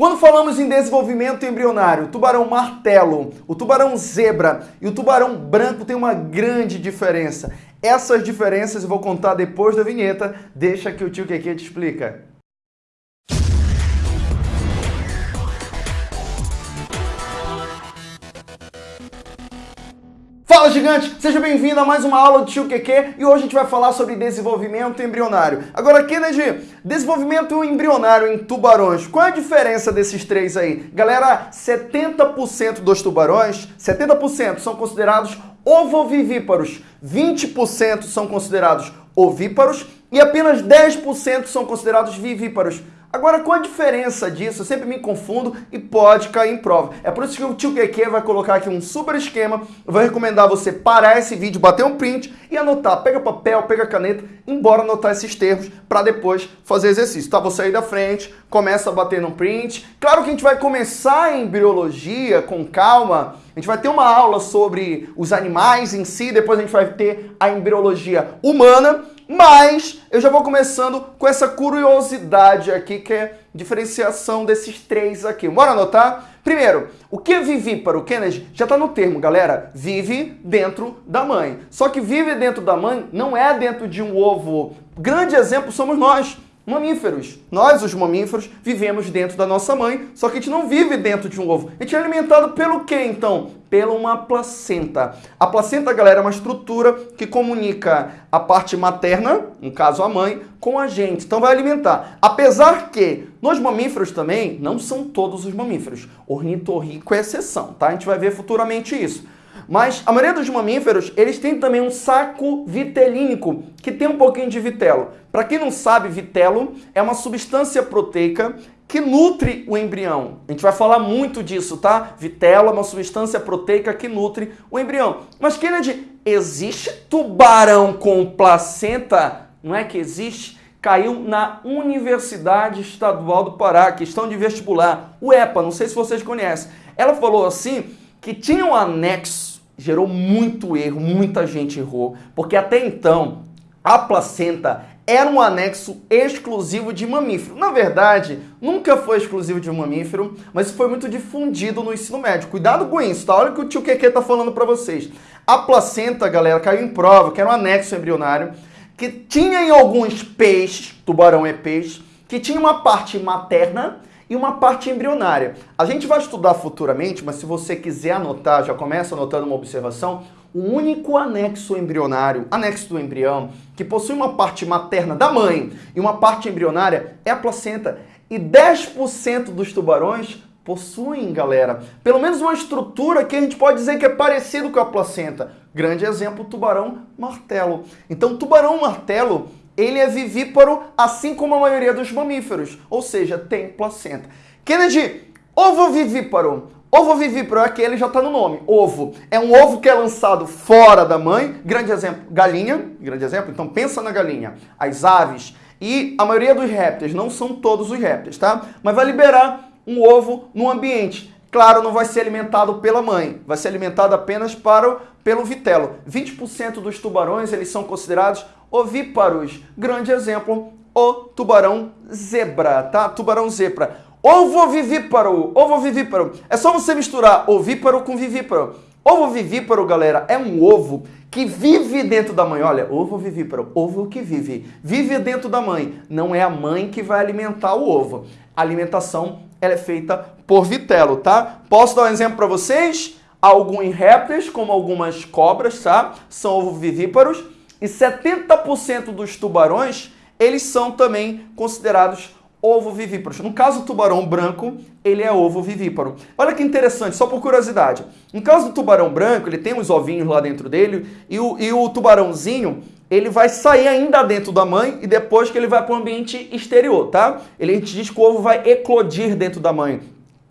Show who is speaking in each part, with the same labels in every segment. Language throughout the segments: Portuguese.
Speaker 1: Quando falamos em desenvolvimento embrionário, o tubarão martelo, o tubarão zebra e o tubarão branco têm uma grande diferença. Essas diferenças eu vou contar depois da vinheta. Deixa que o tio Keke te explica. Fala gigante, seja bem-vindo a mais uma aula do Tio QQ e hoje a gente vai falar sobre desenvolvimento embrionário. Agora, Kennedy, desenvolvimento embrionário em tubarões, qual é a diferença desses três aí? Galera, 70% dos tubarões, 70% são considerados ovovivíparos, 20% são considerados ovíparos e apenas 10% são considerados vivíparos. Agora, qual a diferença disso? Eu sempre me confundo e pode cair em prova. É por isso que o tio QQ vai colocar aqui um super esquema. Eu vou recomendar você parar esse vídeo, bater um print e anotar. Pega papel, pega caneta, embora anotar esses termos para depois fazer exercício. Tá? Você aí da frente, começa a bater no print. Claro que a gente vai começar em biologia com calma. A gente vai ter uma aula sobre os animais em si, depois a gente vai ter a embriologia humana. Mas eu já vou começando com essa curiosidade aqui, que é diferenciação desses três aqui. Bora anotar? Primeiro, o que é vivíparo? Kennedy já está no termo, galera. Vive dentro da mãe. Só que vive dentro da mãe não é dentro de um ovo. Grande exemplo somos nós mamíferos. Nós, os mamíferos, vivemos dentro da nossa mãe, só que a gente não vive dentro de um ovo. A gente é alimentado pelo quê, então? Pela uma placenta. A placenta, galera, é uma estrutura que comunica a parte materna, no caso a mãe, com a gente. Então vai alimentar. Apesar que nos mamíferos também, não são todos os mamíferos. Ornitorrinco é exceção, tá? A gente vai ver futuramente isso. Mas a maioria dos mamíferos, eles têm também um saco vitelínico, que tem um pouquinho de vitelo. Para quem não sabe, vitelo é uma substância proteica que nutre o embrião. A gente vai falar muito disso, tá? Vitelo é uma substância proteica que nutre o embrião. Mas, Kennedy, existe tubarão com placenta? Não é que existe? Caiu na Universidade Estadual do Pará, questão de vestibular. O EPA, não sei se vocês conhecem. Ela falou assim que tinha um anexo gerou muito erro, muita gente errou, porque até então a placenta era um anexo exclusivo de mamífero. Na verdade, nunca foi exclusivo de mamífero, mas foi muito difundido no ensino médio. Cuidado com isso, tá? Olha o que o tio Keke tá falando para vocês. A placenta, galera, caiu em prova, que era um anexo embrionário, que tinha em alguns peixes, tubarão é peixe, que tinha uma parte materna e uma parte embrionária. A gente vai estudar futuramente, mas se você quiser anotar, já começa anotando uma observação, o único anexo embrionário, anexo do embrião, que possui uma parte materna da mãe e uma parte embrionária é a placenta. E 10% dos tubarões possuem, galera, pelo menos uma estrutura que a gente pode dizer que é parecido com a placenta. Grande exemplo, tubarão martelo. Então, tubarão martelo ele é vivíparo, assim como a maioria dos mamíferos, ou seja, tem placenta. Kennedy, ovo vivíparo. Ovo vivíparo é aquele, já está no nome, ovo. É um ovo que é lançado fora da mãe, grande exemplo, galinha, grande exemplo, então pensa na galinha. As aves e a maioria dos répteis, não são todos os répteis, tá? Mas vai liberar um ovo no ambiente. Claro, não vai ser alimentado pela mãe, vai ser alimentado apenas para o, pelo vitelo. 20% dos tubarões, eles são considerados ovíparos. Grande exemplo, o tubarão zebra, tá? Tubarão zebra. Ovovivíparo, ovovivíparo. É só você misturar ovíparo com vivíparo. Ovovivíparo, galera, é um ovo que vive dentro da mãe. Olha, ovo vivíparo, ovo que vive. Vive dentro da mãe. Não é a mãe que vai alimentar o ovo. Alimentação ela é feita por vitelo, tá? Posso dar um exemplo para vocês? Alguns répteis, como algumas cobras, tá? São ovovivíparos e 70% dos tubarões, eles são também considerados ovovivíparos. No caso do tubarão branco, ele é ovovivíparo. Olha que interessante, só por curiosidade. No caso do tubarão branco, ele tem uns ovinhos lá dentro dele, e o, e o tubarãozinho, ele vai sair ainda dentro da mãe e depois que ele vai para o ambiente exterior, tá? Ele, a gente diz que o ovo vai eclodir dentro da mãe.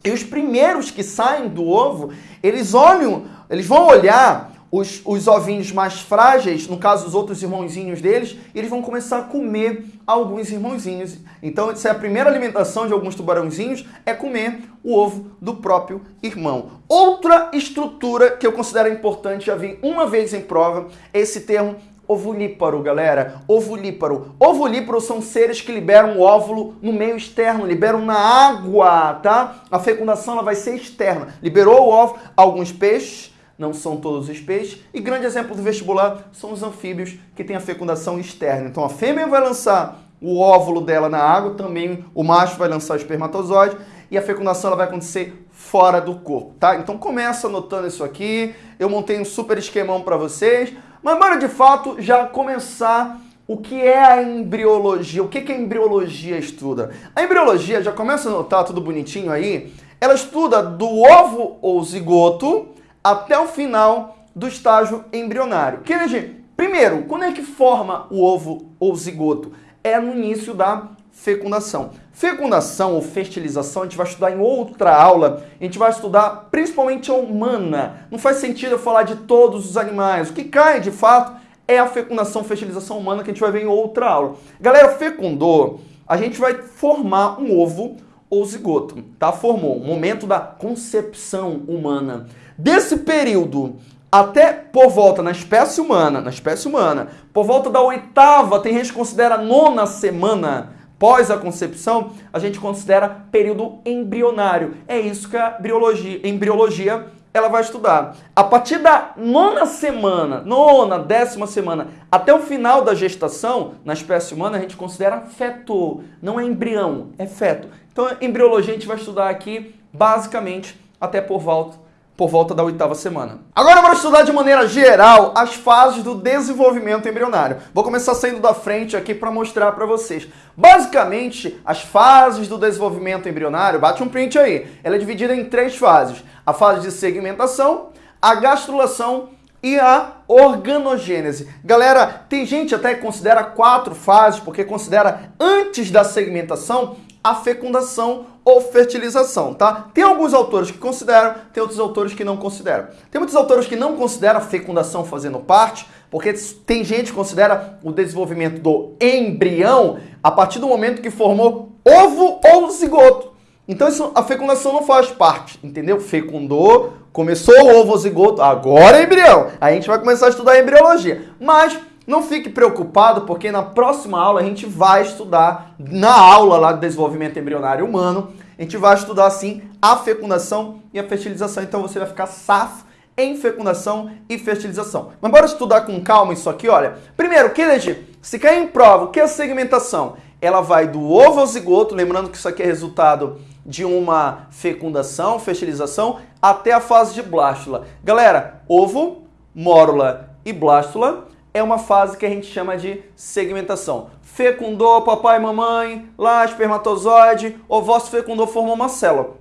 Speaker 1: E os primeiros que saem do ovo, eles olham, eles vão olhar os, os ovinhos mais frágeis, no caso os outros irmãozinhos deles, eles vão começar a comer alguns irmãozinhos. Então, essa é a primeira alimentação de alguns tubarãozinhos, é comer o ovo do próprio irmão. Outra estrutura que eu considero importante, já vi uma vez em prova, esse termo ovulíparo, galera. Ovulíparo. Ovulíparo são seres que liberam o óvulo no meio externo, liberam na água, tá? A fecundação ela vai ser externa. Liberou o óvulo, alguns peixes, não são todos os peixes, e grande exemplo do vestibular são os anfíbios que têm a fecundação externa. Então a fêmea vai lançar o óvulo dela na água, também o macho vai lançar o espermatozoide e a fecundação ela vai acontecer fora do corpo, tá? Então começa anotando isso aqui. Eu montei um super esquemão para vocês, mas bora de fato já começar o que é a embriologia, o que, que a embriologia estuda. A embriologia, já começa a anotar tudo bonitinho aí, ela estuda do ovo ou zigoto até o final do estágio embrionário. Kennedy, primeiro, quando é que forma o ovo ou zigoto? É no início da fecundação. Fecundação ou fertilização a gente vai estudar em outra aula. A gente vai estudar principalmente a humana. Não faz sentido eu falar de todos os animais. O que cai de fato é a fecundação, fertilização humana que a gente vai ver em outra aula. Galera, fecundou, a gente vai formar um ovo ou zigoto, tá? Formou, momento da concepção humana. Desse período até por volta na espécie humana, na espécie humana, por volta da oitava, tem gente que considera nona semana pós a concepção, a gente considera período embrionário. É isso que a embriologia, embriologia ela vai estudar. A partir da nona semana, nona, décima semana, até o final da gestação, na espécie humana, a gente considera feto. Não é embrião, é feto. Então, embriologia a gente vai estudar aqui, basicamente, até por volta por volta da oitava semana. Agora vamos estudar de maneira geral as fases do desenvolvimento embrionário. Vou começar saindo da frente aqui para mostrar para vocês. Basicamente, as fases do desenvolvimento embrionário, bate um print aí, ela é dividida em três fases. A fase de segmentação, a gastrulação e a organogênese. Galera, tem gente até que considera quatro fases, porque considera antes da segmentação a fecundação ou fertilização, tá? Tem alguns autores que consideram, tem outros autores que não consideram. Tem muitos autores que não consideram a fecundação fazendo parte, porque tem gente que considera o desenvolvimento do embrião a partir do momento que formou ovo ou zigoto. Então isso, a fecundação não faz parte, entendeu? Fecundou, começou o ovo ou zigoto, agora é embrião. Aí a gente vai começar a estudar a embriologia. Mas não fique preocupado, porque na próxima aula a gente vai estudar, na aula lá do desenvolvimento embrionário humano, a gente vai estudar sim a fecundação e a fertilização. Então você vai ficar safo em fecundação e fertilização. Mas bora estudar com calma isso aqui, olha. Primeiro, Kennedy, se cair em prova, o que é segmentação? Ela vai do ovo ao zigoto, lembrando que isso aqui é resultado de uma fecundação, fertilização, até a fase de blástula. Galera, ovo, mórula e blástula é uma fase que a gente chama de segmentação. Fecundou papai e mamãe, lá espermatozoide, ovócito fecundou, formou uma célula.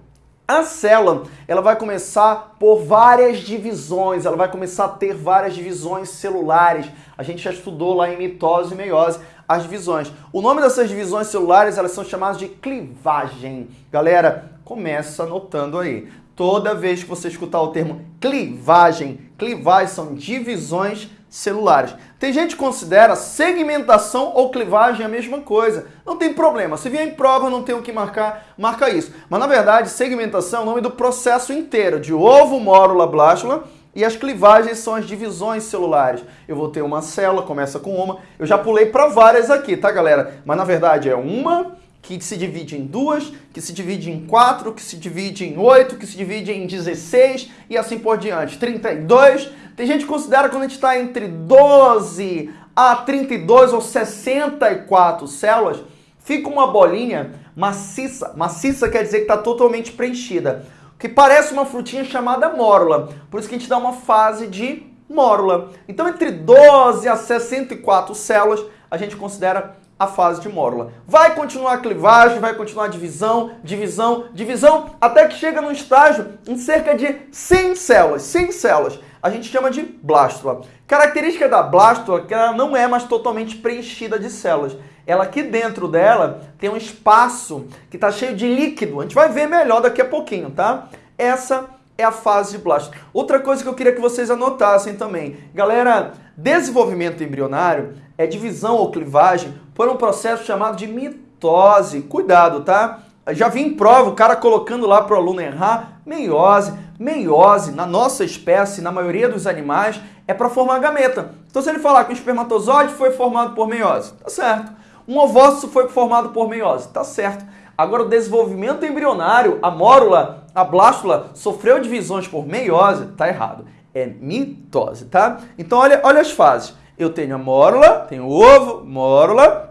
Speaker 1: A célula, ela vai começar por várias divisões, ela vai começar a ter várias divisões celulares. A gente já estudou lá em mitose e meiose as divisões. O nome dessas divisões celulares, elas são chamadas de clivagem. Galera, começa anotando aí. Toda vez que você escutar o termo clivagem, clivagem são divisões celulares. Tem gente que considera segmentação ou clivagem a mesma coisa. Não tem problema. Se vier em prova, não tem o que marcar, marca isso. Mas na verdade, segmentação é o nome do processo inteiro, de ovo, mórula, blástula, e as clivagens são as divisões celulares. Eu vou ter uma célula, começa com uma. Eu já pulei para várias aqui, tá, galera? Mas na verdade é uma que se divide em duas, que se divide em quatro, que se divide em oito, que se divide em 16 e assim por diante. 32, tem gente que considera quando a gente está entre 12 a 32 ou 64 células, fica uma bolinha maciça. Maciça quer dizer que está totalmente preenchida. Que parece uma frutinha chamada mórula. Por isso que a gente dá uma fase de mórula. Então, entre 12 a 64 células, a gente considera a fase de mórula. Vai continuar a clivagem, vai continuar a divisão, divisão, divisão, até que chega num estágio em cerca de 100 células. 100 células a gente chama de blástula. Característica da blástula é que ela não é mais totalmente preenchida de células. Ela aqui dentro dela tem um espaço que está cheio de líquido. A gente vai ver melhor daqui a pouquinho, tá? Essa é a fase de blástula. Outra coisa que eu queria que vocês anotassem também. Galera, desenvolvimento embrionário é divisão ou clivagem por um processo chamado de mitose. Cuidado, tá? Já vi em prova o cara colocando lá para o aluno errar meiose. Meiose, na nossa espécie, na maioria dos animais, é para formar gameta. Então se ele falar que um espermatozoide foi formado por meiose, tá certo. Um ovócito foi formado por meiose, tá certo. Agora o desenvolvimento embrionário, a mórula, a blástula, sofreu divisões por meiose, tá errado. É mitose, tá? Então olha, olha as fases. Eu tenho a mórula, tenho o ovo, mórula,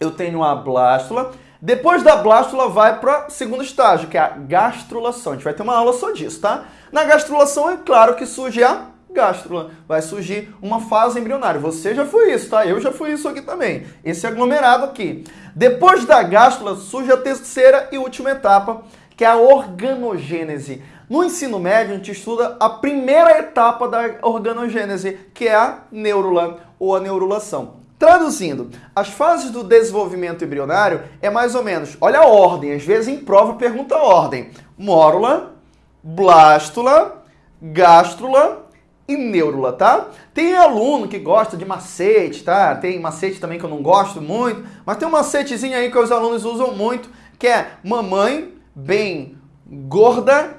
Speaker 1: eu tenho a blástula, depois da blástula vai para o segundo estágio, que é a gastrulação. A gente vai ter uma aula só disso, tá? Na gastrulação é claro que surge a gástrula. Vai surgir uma fase embrionária. Você já foi isso, tá? Eu já fui isso aqui também. Esse aglomerado aqui. Depois da gástrula surge a terceira e última etapa, que é a organogênese. No ensino médio, a gente estuda a primeira etapa da organogênese, que é a neurula ou a neurulação. Traduzindo, as fases do desenvolvimento embrionário é mais ou menos, olha a ordem, às vezes em prova pergunta a ordem. Mórula, blástula, gástrula e neurula, tá? Tem aluno que gosta de macete, tá? Tem macete também que eu não gosto muito, mas tem um macetezinho aí que os alunos usam muito, que é mamãe bem gorda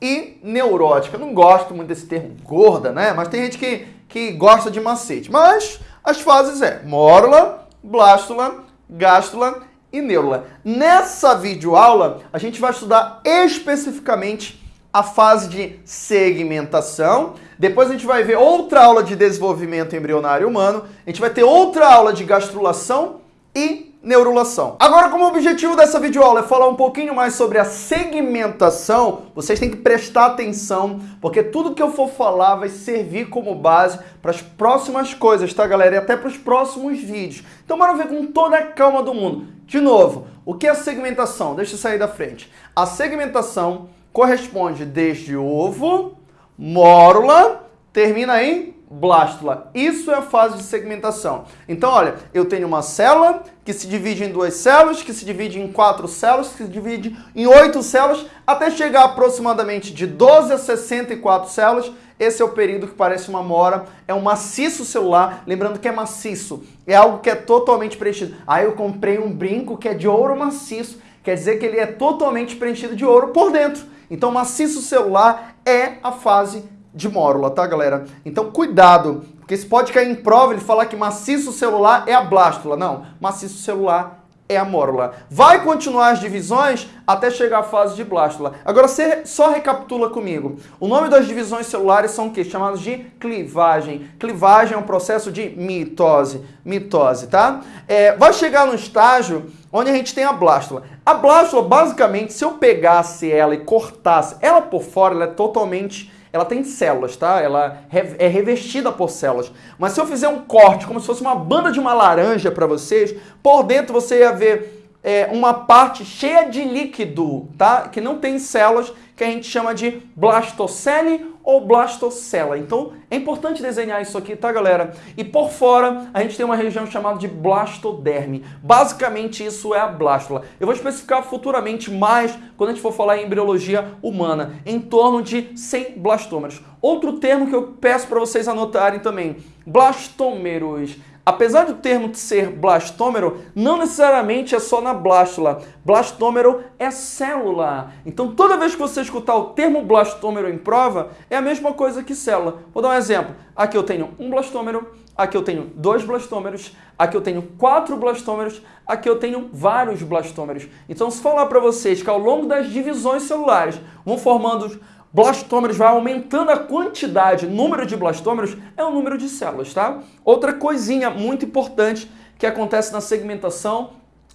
Speaker 1: e neurótica. Eu não gosto muito desse termo gorda, né? Mas tem gente que, que gosta de macete. Mas as fases é mórula, blástula, gástula e neurula. Nessa videoaula, a gente vai estudar especificamente a fase de segmentação. Depois a gente vai ver outra aula de desenvolvimento embrionário humano. A gente vai ter outra aula de gastrulação e neurulação. Agora, como objetivo dessa videoaula é falar um pouquinho mais sobre a segmentação, vocês têm que prestar atenção, porque tudo que eu for falar vai servir como base para as próximas coisas, tá, galera? E até para os próximos vídeos. Então, bora ver com toda a calma do mundo. De novo, o que é segmentação? Deixa eu sair da frente. A segmentação corresponde desde ovo, mórula, termina em blástula. Isso é a fase de segmentação. Então, olha, eu tenho uma célula que se divide em duas células, que se divide em quatro células, que se divide em oito células, até chegar aproximadamente de 12 a 64 células. Esse é o período que parece uma mora, é um maciço celular, lembrando que é maciço, é algo que é totalmente preenchido. Aí ah, eu comprei um brinco que é de ouro maciço, quer dizer que ele é totalmente preenchido de ouro por dentro. Então, maciço celular é a fase de mórula, tá, galera? Então, cuidado, porque se pode cair em prova ele falar que maciço celular é a blástula. Não, maciço celular é a mórula. Vai continuar as divisões até chegar à fase de blástula. Agora, você só recapitula comigo. O nome das divisões celulares são o quê? Chamados de clivagem. Clivagem é um processo de mitose. Mitose, tá? É, vai chegar no estágio onde a gente tem a blástula. A blástula, basicamente, se eu pegasse ela e cortasse ela por fora, ela é totalmente ela tem células, tá? Ela é revestida por células. Mas se eu fizer um corte, como se fosse uma banda de uma laranja para vocês, por dentro você ia ver é, uma parte cheia de líquido, tá? Que não tem células, que a gente chama de blastocele ou blastocela. Então, é importante desenhar isso aqui, tá, galera? E por fora, a gente tem uma região chamada de blastoderme. Basicamente, isso é a blástula. Eu vou especificar futuramente mais quando a gente for falar em embriologia humana, em torno de 100 blastômeros. Outro termo que eu peço para vocês anotarem também, blastômeros. Apesar do termo ser blastômero, não necessariamente é só na blástula. Blastômero é célula. Então, toda vez que você escutar o termo blastômero em prova, é a mesma coisa que célula. Vou dar um exemplo. Aqui eu tenho um blastômero, aqui eu tenho dois blastômeros, aqui eu tenho quatro blastômeros, aqui eu tenho vários blastômeros. Então, se falar para vocês que ao longo das divisões celulares vão formando blastômeros vai aumentando a quantidade, número de blastômeros é o número de células, tá? Outra coisinha muito importante que acontece na segmentação,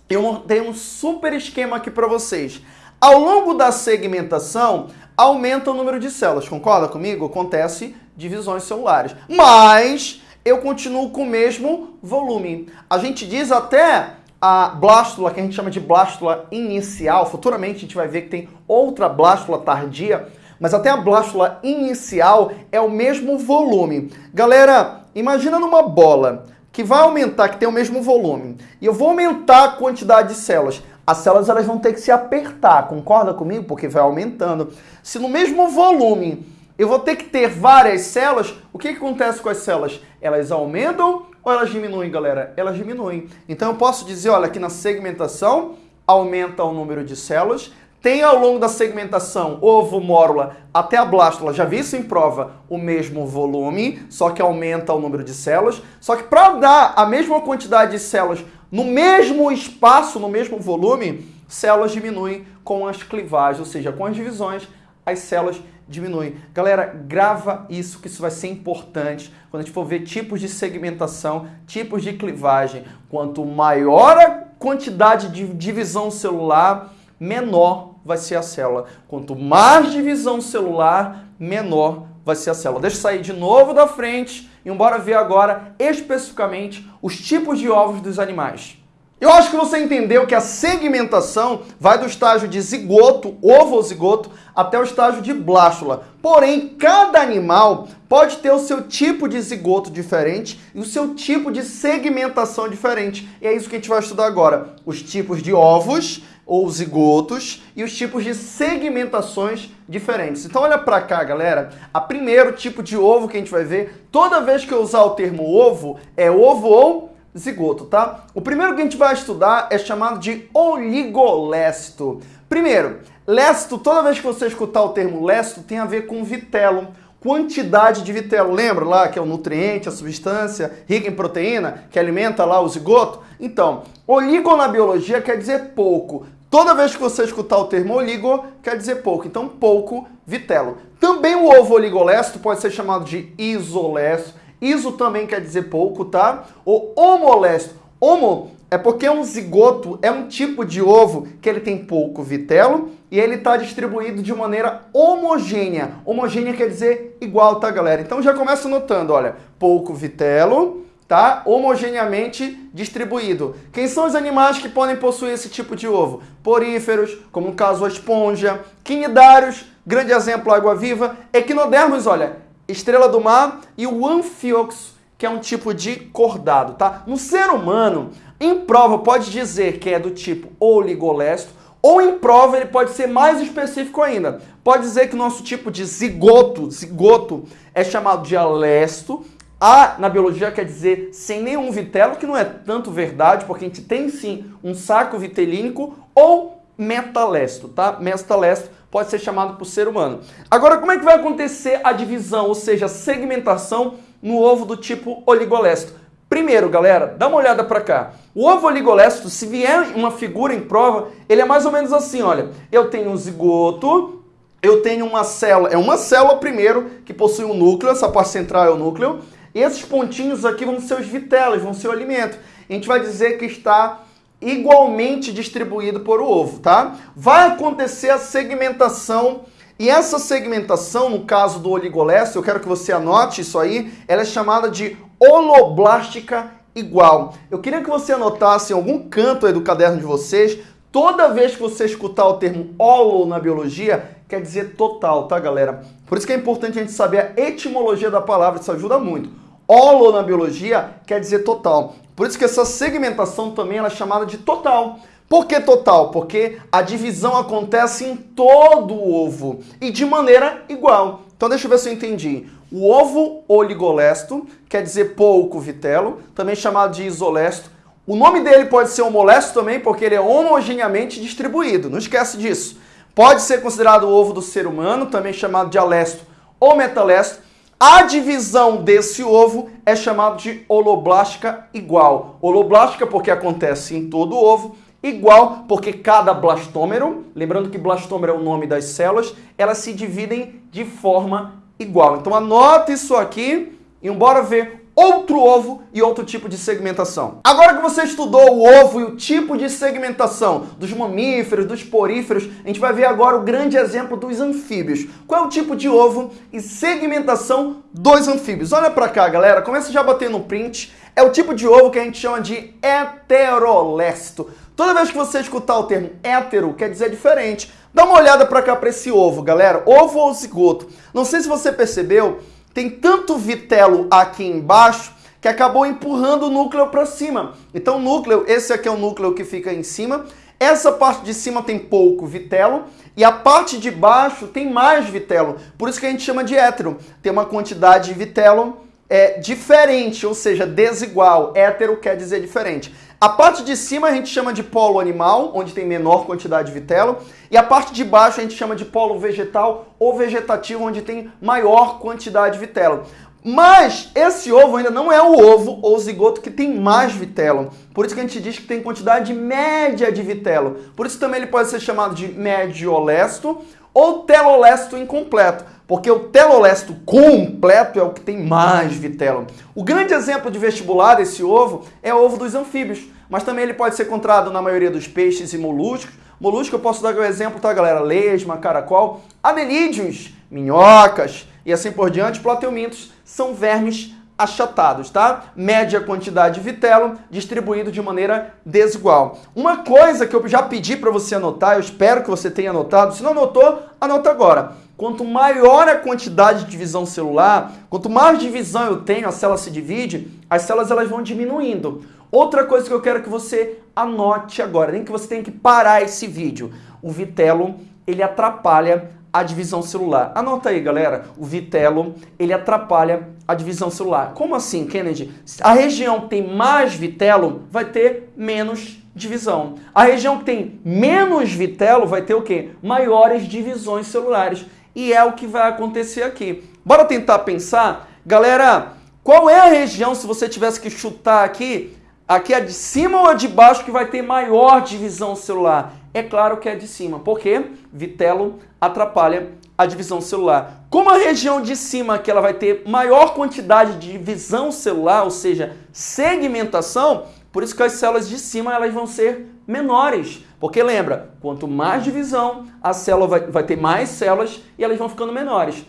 Speaker 1: eu tenho um super esquema aqui para vocês. Ao longo da segmentação, aumenta o número de células, concorda comigo? Acontece divisões celulares. Mas eu continuo com o mesmo volume. A gente diz até a blástula, que a gente chama de blástula inicial, futuramente a gente vai ver que tem outra blástula tardia, mas até a blástula inicial é o mesmo volume. Galera, imagina numa bola que vai aumentar, que tem o mesmo volume, e eu vou aumentar a quantidade de células. As células elas vão ter que se apertar, concorda comigo? Porque vai aumentando. Se no mesmo volume eu vou ter que ter várias células, o que, que acontece com as células? Elas aumentam ou elas diminuem, galera? Elas diminuem. Então eu posso dizer, olha, aqui na segmentação aumenta o número de células, tem ao longo da segmentação ovo, mórula até a blástula, já vi isso em prova, o mesmo volume, só que aumenta o número de células. Só que para dar a mesma quantidade de células no mesmo espaço, no mesmo volume, células diminuem com as clivagens, ou seja, com as divisões, as células diminuem. Galera, grava isso, que isso vai ser importante quando a gente for ver tipos de segmentação, tipos de clivagem. Quanto maior a quantidade de divisão celular, menor vai ser a célula. Quanto mais divisão celular, menor vai ser a célula. Deixa eu sair de novo da frente e bora ver agora especificamente os tipos de ovos dos animais. Eu acho que você entendeu que a segmentação vai do estágio de zigoto, ovo-zigoto, até o estágio de blástula. Porém, cada animal pode ter o seu tipo de zigoto diferente e o seu tipo de segmentação diferente. E é isso que a gente vai estudar agora. Os tipos de ovos ou zigotos e os tipos de segmentações diferentes. Então olha para cá, galera. A primeiro tipo de ovo que a gente vai ver, toda vez que eu usar o termo ovo, é ovo ou zigoto, tá? O primeiro que a gente vai estudar é chamado de oligolesto. Primeiro, lesto, toda vez que você escutar o termo lesto, tem a ver com vitelo, quantidade de vitelo. Lembra lá que é o nutriente, a substância rica em proteína que alimenta lá o zigoto? Então, oligo na biologia quer dizer pouco. Toda vez que você escutar o termo oligo, quer dizer pouco. Então, pouco vitelo. Também o ovo oligolesto pode ser chamado de isolesto Iso também quer dizer pouco, tá? O homolesto. Homo é porque um zigoto, é um tipo de ovo que ele tem pouco vitelo e ele está distribuído de maneira homogênea. Homogênea quer dizer igual, tá, galera? Então já começa notando, olha, pouco vitelo, tá? Homogeneamente distribuído. Quem são os animais que podem possuir esse tipo de ovo? Poríferos, como no caso a esponja, quinidários, grande exemplo, água-viva, equinodermos, olha, estrela do mar e o anfioxo, que é um tipo de cordado, tá? No ser humano, em prova pode dizer que é do tipo oligolesto, ou em prova ele pode ser mais específico ainda. Pode dizer que o nosso tipo de zigoto, zigoto é chamado de alesto. A na biologia quer dizer sem nenhum vitelo, que não é tanto verdade, porque a gente tem sim um saco vitelínico, ou metalesto, tá? Metalesto pode ser chamado por ser humano. Agora, como é que vai acontecer a divisão, ou seja, a segmentação no ovo do tipo oligolesto? Primeiro, galera, dá uma olhada para cá. O ovo oligolesto, se vier uma figura em prova, ele é mais ou menos assim, olha. Eu tenho um zigoto, eu tenho uma célula, é uma célula primeiro que possui um núcleo, essa parte central é o núcleo, esses pontinhos aqui vão ser os vitelos, vão ser o alimento. A gente vai dizer que está igualmente distribuído por o ovo, tá? Vai acontecer a segmentação e essa segmentação, no caso do oligolesto, eu quero que você anote isso aí, ela é chamada de holoblástica igual. Eu queria que você anotasse em algum canto aí do caderno de vocês, toda vez que você escutar o termo holo na biologia, quer dizer total, tá, galera? Por isso que é importante a gente saber a etimologia da palavra, isso ajuda muito. Holo na biologia quer dizer total. Por isso que essa segmentação também é chamada de total. Por que total? Porque a divisão acontece em todo o ovo e de maneira igual. Então deixa eu ver se eu entendi. O ovo oligolesto quer dizer pouco vitelo, também chamado de isolesto. O nome dele pode ser homolesto também, porque ele é homogeneamente distribuído. Não esquece disso. Pode ser considerado o ovo do ser humano, também chamado de alesto ou metalesto. A divisão desse ovo é chamada de holoblástica igual. Holoblástica porque acontece em todo o ovo, igual porque cada blastômero, lembrando que blastômero é o nome das células, elas se dividem de forma igual. Então anota isso aqui e bora ver outro ovo e outro tipo de segmentação. Agora que você estudou o ovo e o tipo de segmentação dos mamíferos, dos poríferos, a gente vai ver agora o grande exemplo dos anfíbios. Qual é o tipo de ovo e segmentação dos anfíbios? Olha para cá, galera, começa já bater no print. É o tipo de ovo que a gente chama de heterolesto. Toda vez que você escutar o termo hétero, quer dizer diferente. Dá uma olhada para cá para esse ovo, galera. Ovo ou zigoto. Não sei se você percebeu, tem tanto vitelo aqui embaixo que acabou empurrando o núcleo para cima. Então o núcleo, esse aqui é o núcleo que fica em cima, essa parte de cima tem pouco vitelo e a parte de baixo tem mais vitelo. Por isso que a gente chama de hétero. Tem uma quantidade de vitelo é, diferente, ou seja, desigual. Hétero quer dizer diferente. A parte de cima a gente chama de polo animal, onde tem menor quantidade de vitelo, e a parte de baixo a gente chama de polo vegetal ou vegetativo, onde tem maior quantidade de vitelo. Mas esse ovo ainda não é o ovo ou zigoto que tem mais vitelo. Por isso que a gente diz que tem quantidade média de vitelo. Por isso também ele pode ser chamado de mediolesto ou telolesto incompleto, porque o telolesto completo é o que tem mais vitelo. O grande exemplo de vestibular desse ovo é o ovo dos anfíbios, mas também ele pode ser encontrado na maioria dos peixes e moluscos. Molusco eu posso dar o um exemplo, tá galera? Lesma, caracol, adelídeos, minhocas e assim por diante. Plateumintos são vermes achatados, tá? Média quantidade de vitelo distribuído de maneira desigual. Uma coisa que eu já pedi para você anotar, eu espero que você tenha anotado, se não anotou, anota agora. Quanto maior a quantidade de divisão celular, quanto mais divisão eu tenho, a célula se divide, as células elas vão diminuindo. Outra coisa que eu quero que você anote agora, nem que você tenha que parar esse vídeo. O vitelo, ele atrapalha a divisão celular. Anota aí, galera. O vitelo, ele atrapalha a divisão celular. Como assim, Kennedy? A região que tem mais vitelo vai ter menos divisão. A região que tem menos vitelo vai ter o quê? Maiores divisões celulares. E é o que vai acontecer aqui. Bora tentar pensar? Galera, qual é a região, se você tivesse que chutar aqui, aqui é de cima ou a de baixo que vai ter maior divisão celular? É claro que é de cima, porque vitelo atrapalha a divisão celular. Como a região de cima que ela vai ter maior quantidade de divisão celular, ou seja, segmentação, por isso que as células de cima elas vão ser menores. Porque lembra, quanto mais divisão, a célula vai, vai ter mais células e elas vão ficando menores.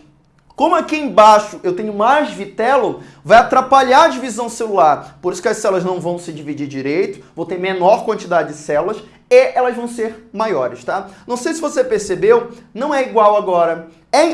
Speaker 1: Como aqui embaixo eu tenho mais vitelo, vai atrapalhar a divisão celular. Por isso que as células não vão se dividir direito, vou ter menor quantidade de células e elas vão ser maiores, tá? Não sei se você percebeu, não é igual agora.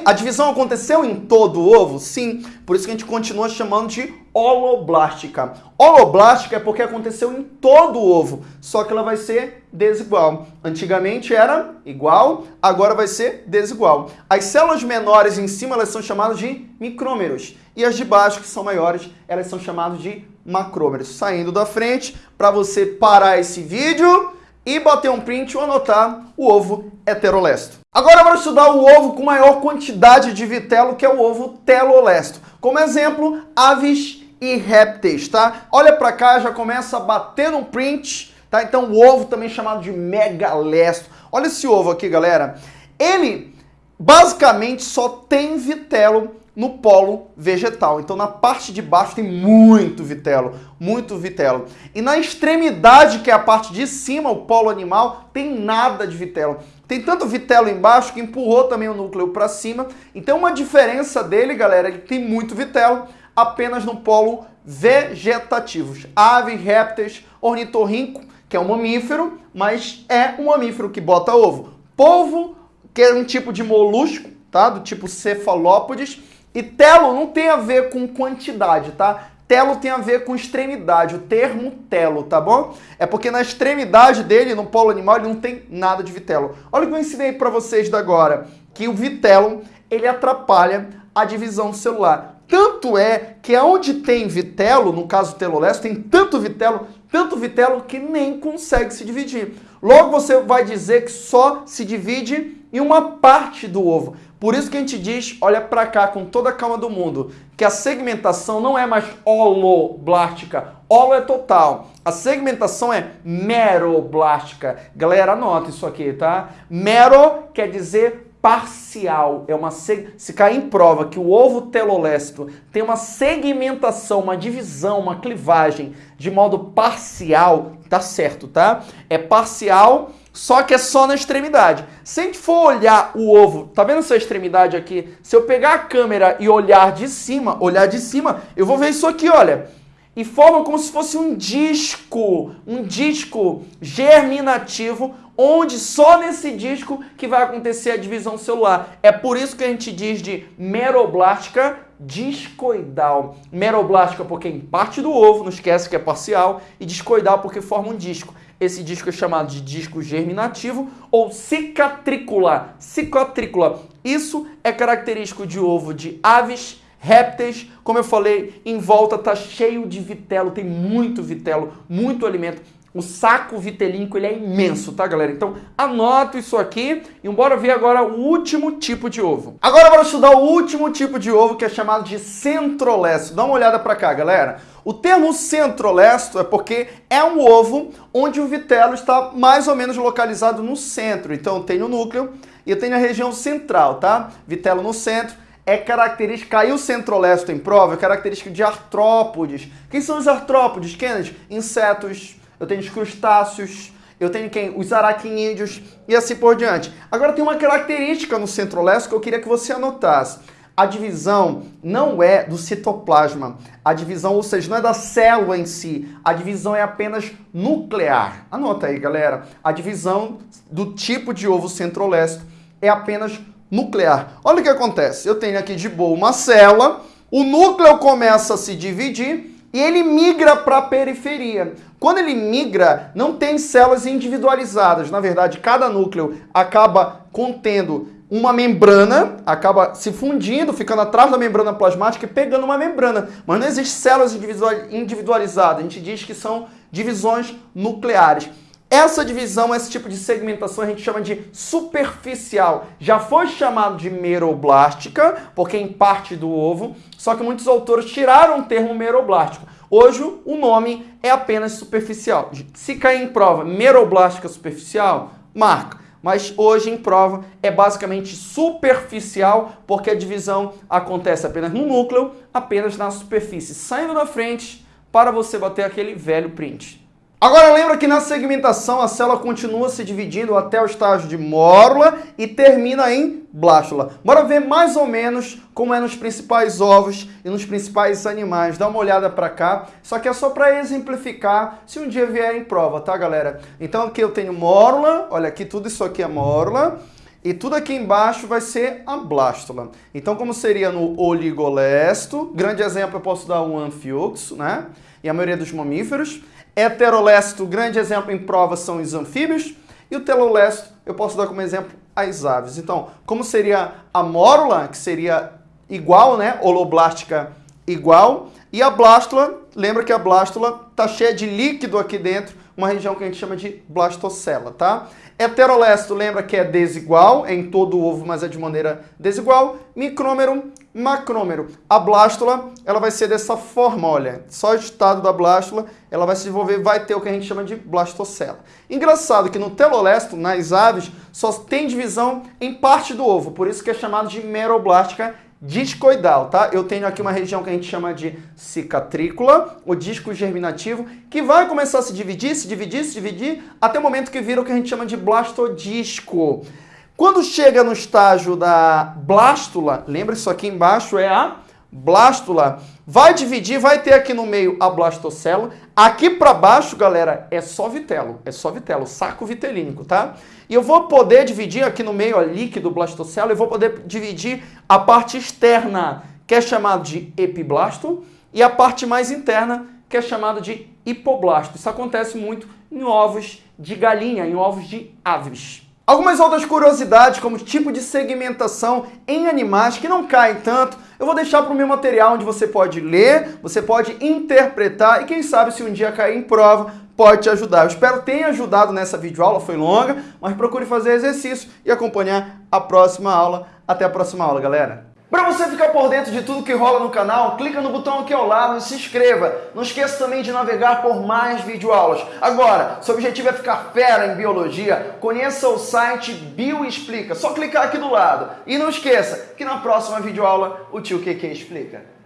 Speaker 1: A divisão aconteceu em todo o ovo? Sim, por isso que a gente continua chamando de holoblástica. Holoblástica é porque aconteceu em todo o ovo, só que ela vai ser desigual. Antigamente era igual, agora vai ser desigual. As células menores em cima, elas são chamadas de micrômeros, e as de baixo, que são maiores, elas são chamadas de macrômeros. Saindo da frente, para você parar esse vídeo e bater um print ou anotar o ovo heterolesto. Agora vamos estudar o ovo com maior quantidade de vitelo, que é o ovo telolesto. Como exemplo, aves e répteis, tá? Olha para cá, já começa a bater um print, tá? Então o ovo também chamado de megalesto. Olha esse ovo aqui, galera. Ele basicamente só tem vitelo no polo vegetal. Então na parte de baixo tem muito vitelo, muito vitelo. E na extremidade, que é a parte de cima, o polo animal, tem nada de vitelo. Tem tanto vitelo embaixo que empurrou também o núcleo para cima. Então uma diferença dele, galera, ele tem muito vitelo apenas no polo vegetativos. Aves, répteis, ornitorrinco, que é um mamífero, mas é um mamífero que bota ovo. Polvo, que é um tipo de molusco, tá? Do tipo cefalópodes, e telo não tem a ver com quantidade, tá? Telo tem a ver com extremidade, o termo telo, tá bom? É porque na extremidade dele, no polo animal, ele não tem nada de vitelo. Olha o que eu ensinei para vocês da agora, que o vitelo, ele atrapalha a divisão celular. Tanto é que aonde tem vitelo, no caso telolesto, tem tanto vitelo, tanto vitelo que nem consegue se dividir. Logo você vai dizer que só se divide em uma parte do ovo. Por isso que a gente diz, olha para cá com toda a calma do mundo, que a segmentação não é mais holoblástica. Holo é total. A segmentação é meroblástica. Galera, anota isso aqui, tá? Mero quer dizer parcial. É uma seg... se cair em prova que o ovo telolesto tem uma segmentação, uma divisão, uma clivagem de modo parcial, tá certo, tá? É parcial só que é só na extremidade. Se a gente for olhar o ovo, tá vendo essa extremidade aqui? Se eu pegar a câmera e olhar de cima, olhar de cima, eu vou ver isso aqui, olha. E forma como se fosse um disco, um disco germinativo, onde só nesse disco que vai acontecer a divisão celular. É por isso que a gente diz de meroblástica discoidal. Meroblástica porque em parte do ovo, não esquece que é parcial, e discoidal porque forma um disco. Esse disco é chamado de disco germinativo ou cicatrícula. Cicatrícula. Isso é característico de ovo de aves, répteis. Como eu falei, em volta está cheio de vitelo, tem muito vitelo, muito alimento. O saco vitelínico ele é imenso, tá, galera? Então anota isso aqui e bora ver agora o último tipo de ovo. Agora bora estudar o último tipo de ovo que é chamado de centrolesto. Dá uma olhada para cá, galera. O termo centrolesto é porque é um ovo onde o vitelo está mais ou menos localizado no centro. Então tem o núcleo e tenho a região central, tá? Vitelo no centro é característica, caiu centrolesto em prova, é característica de artrópodes. Quem são os artrópodes, Kennedy? Insetos, eu tenho os crustáceos, eu tenho quem? Os aracnídeos e assim por diante. Agora tem uma característica no centro-leste que eu queria que você anotasse. A divisão não é do citoplasma. A divisão, ou seja, não é da célula em si. A divisão é apenas nuclear. Anota aí, galera. A divisão do tipo de ovo centro-leste é apenas nuclear. Olha o que acontece. Eu tenho aqui de boa uma célula, o núcleo começa a se dividir e ele migra para a periferia. Quando ele migra, não tem células individualizadas. Na verdade, cada núcleo acaba contendo uma membrana, acaba se fundindo, ficando atrás da membrana plasmática e pegando uma membrana. Mas não existe células individualizadas. A gente diz que são divisões nucleares. Essa divisão, esse tipo de segmentação a gente chama de superficial. Já foi chamado de meroblástica, porque em parte do ovo, só que muitos autores tiraram o termo meroblástico. Hoje o nome é apenas superficial. Se cair em prova meroblástica superficial, marca. Mas hoje em prova é basicamente superficial, porque a divisão acontece apenas no núcleo, apenas na superfície, saindo da frente para você bater aquele velho print. Agora lembra que na segmentação a célula continua se dividindo até o estágio de mórula e termina em blástula. Bora ver mais ou menos como é nos principais ovos e nos principais animais. Dá uma olhada para cá. Só que é só para exemplificar se um dia vier em prova, tá galera? Então aqui eu tenho mórula, olha aqui tudo isso aqui é mórula. E tudo aqui embaixo vai ser a blástula. Então como seria no oligolesto, grande exemplo eu posso dar um anfioxo, né? E a maioria dos mamíferos. Heterolesto, grande exemplo em prova são os anfíbios. E o telolesto, eu posso dar como exemplo as aves. Então, como seria a mórula, que seria igual, né? Holoblástica igual. E a blástula, lembra que a blástula está cheia de líquido aqui dentro, uma região que a gente chama de blastocela, tá? Heterolesto, lembra que é desigual, é em todo o ovo, mas é de maneira desigual. Micrômero, macrômero. A blástula, ela vai ser dessa forma, olha. Só o estado da blástula, ela vai se desenvolver, vai ter o que a gente chama de blastocela. Engraçado que no telolesto, nas aves, só tem divisão em parte do ovo, por isso que é chamado de meroblástica discoidal, tá? Eu tenho aqui uma região que a gente chama de cicatrícula, o disco germinativo, que vai começar a se dividir, se dividir, se dividir, até o momento que vira o que a gente chama de blastodisco. Quando chega no estágio da blástula, lembra isso aqui embaixo é a blástula, vai dividir, vai ter aqui no meio a blastocélula. Aqui para baixo, galera, é só vitelo, é só vitelo, saco vitelínico, tá? E eu vou poder dividir aqui no meio, ó, líquido blastocélula, eu vou poder dividir a parte externa, que é chamado de epiblasto, e a parte mais interna, que é chamado de hipoblasto. Isso acontece muito em ovos de galinha, em ovos de aves. Algumas outras curiosidades, como tipo de segmentação em animais que não caem tanto, eu vou deixar para o meu material onde você pode ler, você pode interpretar e quem sabe se um dia cair em prova, pode te ajudar. Eu espero ter ajudado nessa videoaula, foi longa, mas procure fazer exercício e acompanhar a próxima aula. Até a próxima aula, galera! Para você ficar por dentro de tudo que rola no canal, clica no botão aqui ao lado e se inscreva. Não esqueça também de navegar por mais videoaulas. Agora, seu objetivo é ficar fera em biologia, conheça o site Bioexplica. Só clicar aqui do lado. E não esqueça que na próxima videoaula o tio QQ explica.